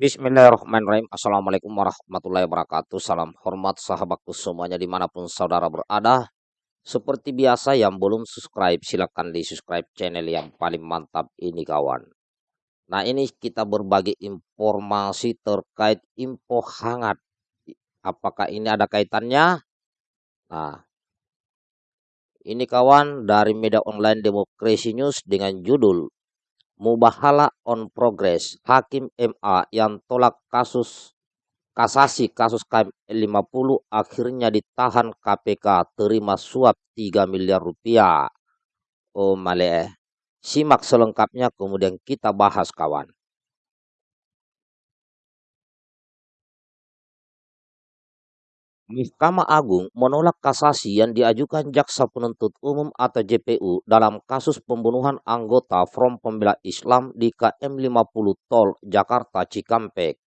Bismillahirrahmanirrahim. Assalamualaikum warahmatullahi wabarakatuh. Salam hormat sahabatku semuanya di mana pun saudara berada. Seperti biasa yang belum subscribe silahkan di subscribe channel yang paling mantap ini kawan. Nah ini kita berbagi informasi terkait info hangat. Apakah ini ada kaitannya? Nah ini kawan dari media online Demokrasi News dengan judul Mubahala on Progress, Hakim MA yang tolak kasus kasasi kasus KM50 akhirnya ditahan KPK terima suap 3 miliar rupiah. Oh male, simak selengkapnya kemudian kita bahas kawan. Mahkamah Agung menolak kasasi yang diajukan Jaksa Penuntut Umum atau JPU dalam kasus pembunuhan anggota Front Pembela Islam di KM 50 Tol Jakarta Cikampek.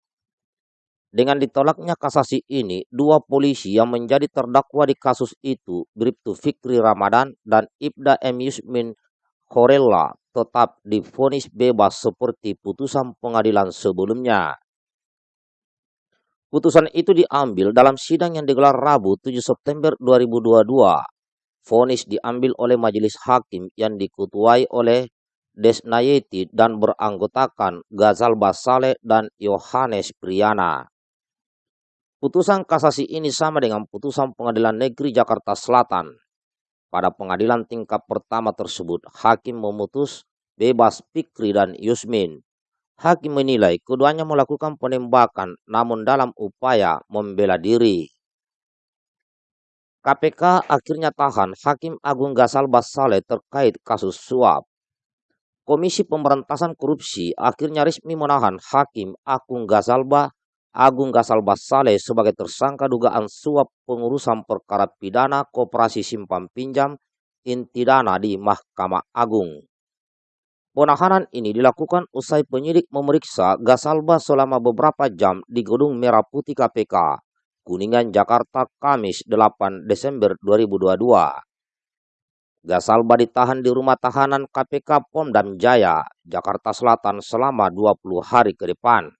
Dengan ditolaknya kasasi ini, dua polisi yang menjadi terdakwa di kasus itu, Bribtu Fikri Ramadan dan Ibda M. Yusmin Khorella, tetap difonis bebas seperti putusan pengadilan sebelumnya. Putusan itu diambil dalam sidang yang digelar Rabu 7 September 2022. Fonis diambil oleh majelis hakim yang dikutuai oleh Desnayeti dan beranggotakan Gazal Basale dan Yohanes Priana. Putusan kasasi ini sama dengan putusan Pengadilan Negeri Jakarta Selatan. Pada pengadilan tingkat pertama tersebut, hakim memutus bebas Pikri dan Yusmin Hakim menilai keduanya melakukan penembakan namun dalam upaya membela diri. KPK akhirnya tahan Hakim Agung Gasal Basale terkait kasus suap. Komisi Pemberantasan Korupsi akhirnya resmi menahan Hakim Agung Gasalba Agung Gasal Basale sebagai tersangka dugaan suap pengurusan perkara pidana koperasi simpan pinjam inti dana di Mahkamah Agung. Penahanan ini dilakukan usai penyidik memeriksa Gasalba selama beberapa jam di Gedung Merah Putih KPK, Kuningan, Jakarta, Kamis 8 Desember 2022. Gasalba ditahan di rumah tahanan KPK Pondam Jaya, Jakarta Selatan selama 20 hari ke depan.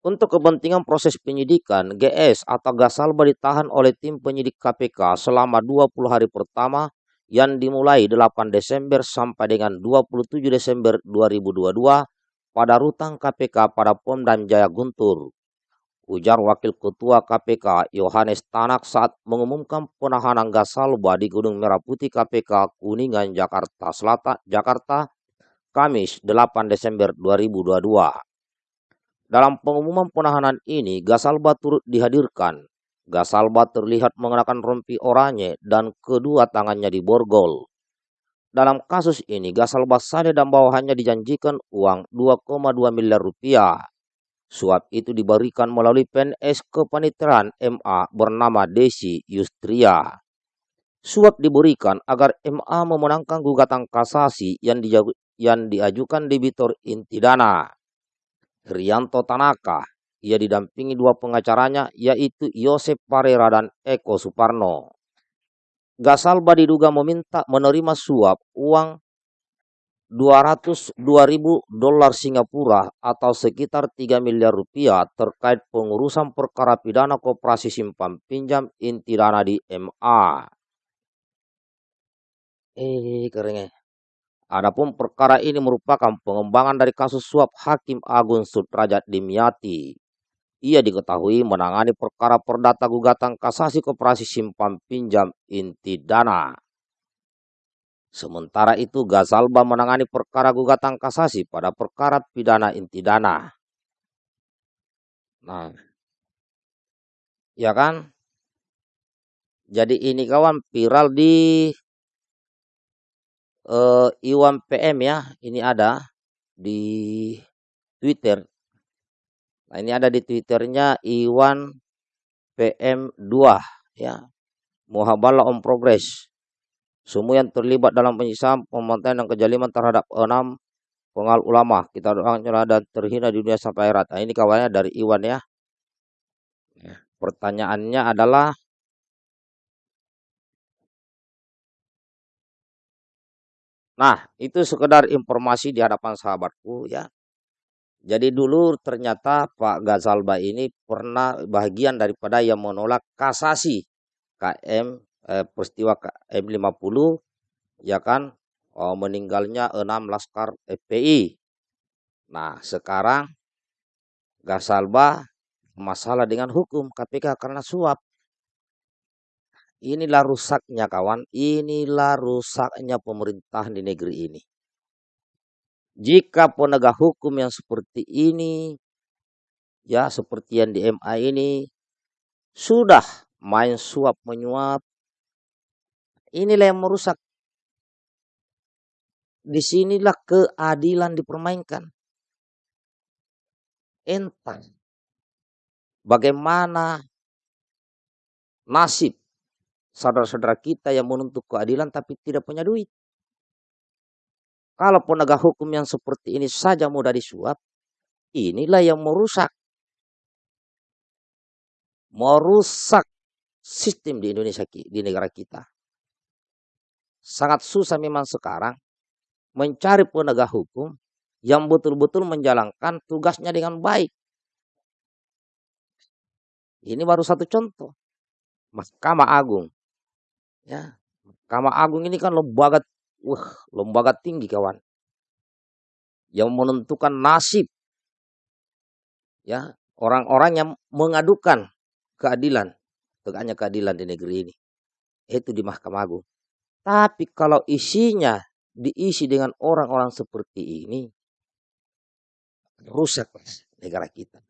Untuk kepentingan proses penyidikan, GS atau Gasalba ditahan oleh tim penyidik KPK selama 20 hari pertama yang dimulai 8 Desember sampai dengan 27 Desember 2022 pada rutang KPK pada Pom dan Jaya Guntur. Ujar Wakil Ketua KPK Yohanes Tanak saat mengumumkan penahanan Gasalba di Gunung Merah Putih KPK Kuningan Jakarta Selatan Jakarta Kamis 8 Desember 2022. Dalam pengumuman penahanan ini, Gasalba turut dihadirkan Gasalba terlihat mengenakan rompi oranye dan kedua tangannya diborgol. Dalam kasus ini, Gasalba Sade dan bawahannya dijanjikan uang 2,2 miliar rupiah. Suap itu diberikan melalui PNS kepanitiaan MA bernama Desi Yustria. Suap diberikan agar MA memenangkan gugatan kasasi yang, yang diajukan debitor inti dana. Rianto Tanaka ia didampingi dua pengacaranya yaitu Yosep Parera dan Eko Suparno. Gasalba diduga meminta menerima suap uang 202 ribu dolar Singapura atau sekitar 3 miliar rupiah terkait pengurusan perkara pidana koperasi simpan pinjam inti dana di MA. Eh, keringnya. Adapun perkara ini merupakan pengembangan dari kasus suap Hakim Agung Sudrajat Dimyati ia diketahui menangani perkara perdata gugatan kasasi koperasi simpan pinjam inti dana. Sementara itu Gazalba menangani perkara gugatan kasasi pada perkara pidana inti dana. Nah, ya kan? Jadi ini kawan viral di uh, Iwan PM ya, ini ada di Twitter Nah, ini ada di Twitternya Iwan PM2 ya. Muhabalah on progress. Semua yang terlibat dalam penyiksaan, pembantaian dan kejaliman terhadap enam pengal ulama. Kita doakan celah dan terhina di dunia sampai akhirat. Nah, ini kawannya dari Iwan ya. ya. Pertanyaannya adalah Nah, itu sekedar informasi di hadapan sahabatku ya. Jadi dulu ternyata Pak Gazalba ini pernah bagian daripada yang menolak kasasi KM eh, peristiwa KM 50 ya kan oh, meninggalnya enam laskar FPI. Nah, sekarang Gazalba masalah dengan hukum KPK karena suap. Inilah rusaknya kawan, inilah rusaknya pemerintahan di negeri ini. Jika penegak hukum yang seperti ini, ya seperti yang di MA ini, sudah main suap menyuap, inilah yang merusak. Di sinilah keadilan dipermainkan. Entah bagaimana nasib saudara-saudara kita yang menuntut keadilan tapi tidak punya duit. Kalau penegak hukum yang seperti ini saja mudah disuap, inilah yang merusak. Merusak sistem di Indonesia, di negara kita. Sangat susah memang sekarang mencari penegak hukum yang betul-betul menjalankan tugasnya dengan baik. Ini baru satu contoh. Mahkamah Agung. Ya, Mahkamah Agung ini kan lembaga Wah, lembaga tinggi kawan. Yang menentukan nasib ya orang-orang yang mengadukan keadilan, tegaknya keadilan di negeri ini. Itu di Mahkamah Agung. Tapi kalau isinya diisi dengan orang-orang seperti ini, rusak negara kita.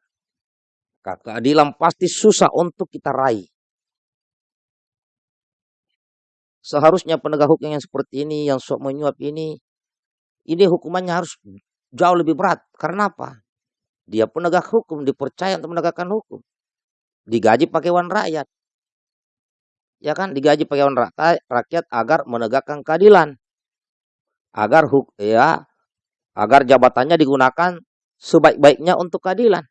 Keadilan pasti susah untuk kita raih. Seharusnya penegak hukum yang seperti ini, yang sok menyuap ini, ini hukumannya harus jauh lebih berat. Karena apa? Dia penegak hukum, dipercaya untuk menegakkan hukum. Digaji pakai uang rakyat. Ya kan, digaji pakai uang rakyat agar menegakkan keadilan. Agar huk ya agar jabatannya digunakan sebaik-baiknya untuk keadilan.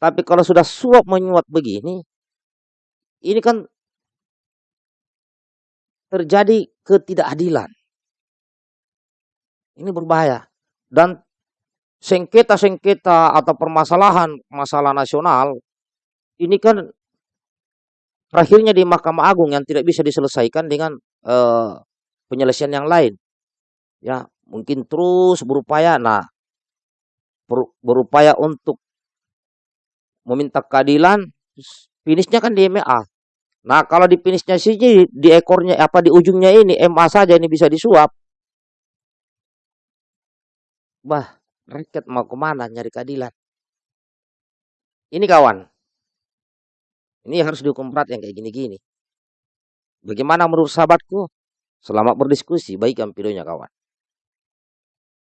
Tapi kalau sudah suap menyuap begini, ini kan terjadi ketidakadilan. Ini berbahaya. Dan sengketa-sengketa atau permasalahan masalah nasional ini kan terakhirnya di Mahkamah Agung yang tidak bisa diselesaikan dengan uh, penyelesaian yang lain. Ya, mungkin terus berupaya nah berupaya untuk meminta keadilan finishnya kan di MA Nah, kalau di finishnya sih di ekornya apa di ujungnya ini MA saja ini bisa disuap. Bah, rakyat mau ke mana nyari keadilan? Ini kawan. Ini harus dihukum berat yang kayak gini-gini. Bagaimana menurut sahabatku? Selamat berdiskusi. Baikkan videonya kawan.